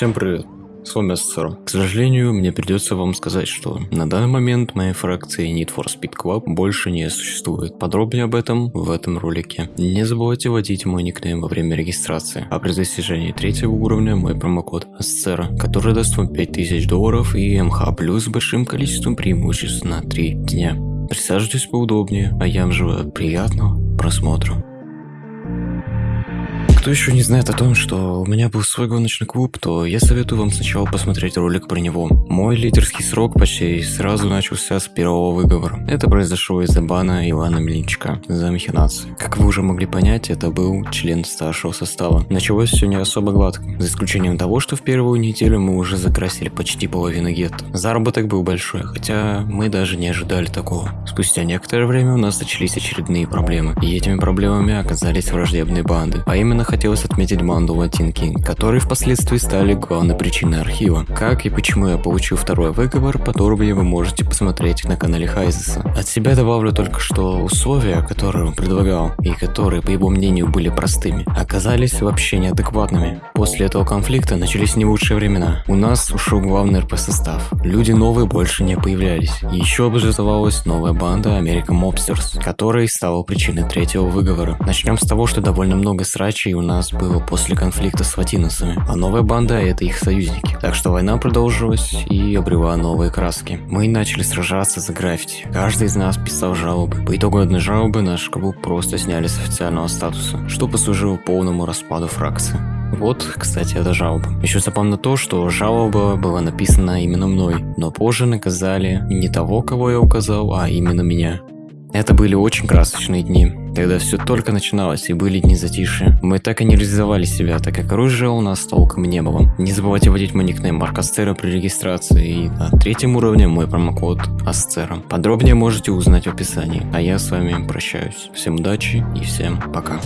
Всем привет. С вами Ассор. К сожалению, мне придется вам сказать, что на данный момент моей фракции Need for Speed Club больше не существует. Подробнее об этом в этом ролике. Не забывайте вводить мой никнейм во время регистрации, а при достижении третьего уровня мой промокод Ассера, который даст вам 5000 долларов и МХ плюс с большим количеством преимуществ на 3 дня. Присаживайтесь поудобнее, а я вам желаю приятного просмотра. Кто еще не знает о том, что у меня был свой гоночный клуб, то я советую вам сначала посмотреть ролик про него. Мой лидерский срок почти сразу начался с первого выговора. Это произошло из-за бана Ивана Мельничка за махинации. Как вы уже могли понять, это был член старшего состава. Началось все не особо гладко, за исключением того, что в первую неделю мы уже закрасили почти половину гетто. Заработок был большой, хотя мы даже не ожидали такого. Спустя некоторое время у нас начались очередные проблемы, и этими проблемами оказались враждебные банды, а именно хотелось отметить банду Латинки, которые впоследствии стали главной причиной архива. Как и почему я получил второй выговор, подробнее вы можете посмотреть на канале Хайзеса. От себя добавлю только, что условия, которые он предлагал, и которые, по его мнению, были простыми, оказались вообще неадекватными. После этого конфликта начались не лучшие времена. У нас ушел главный РП-состав. Люди новые больше не появлялись. Еще образовалась новая банда American Mobsters, которая стала причиной третьего выговора. Начнем с того, что довольно много срачей у нас было после конфликта с латиносами, а новая банда это их союзники. Так что война продолжилась и обрела новые краски. Мы начали сражаться за граффити. Каждый из нас писал жалобы. По итогу одной жалобы наш клуб просто сняли с официального статуса, что послужило полному распаду фракции. Вот, кстати, это жалоба. Еще запомню то, что жалоба была написана именно мной, но позже наказали не того, кого я указал, а именно меня. Это были очень красочные дни. Тогда все только начиналось и были дни затишья. Мы так и не реализовали себя, так как оружия у нас толком не было. Не забывайте вводить мой никнейм Марк Астера при регистрации и на третьем уровне мой промокод Астера. Подробнее можете узнать в описании. А я с вами прощаюсь. Всем удачи и всем пока.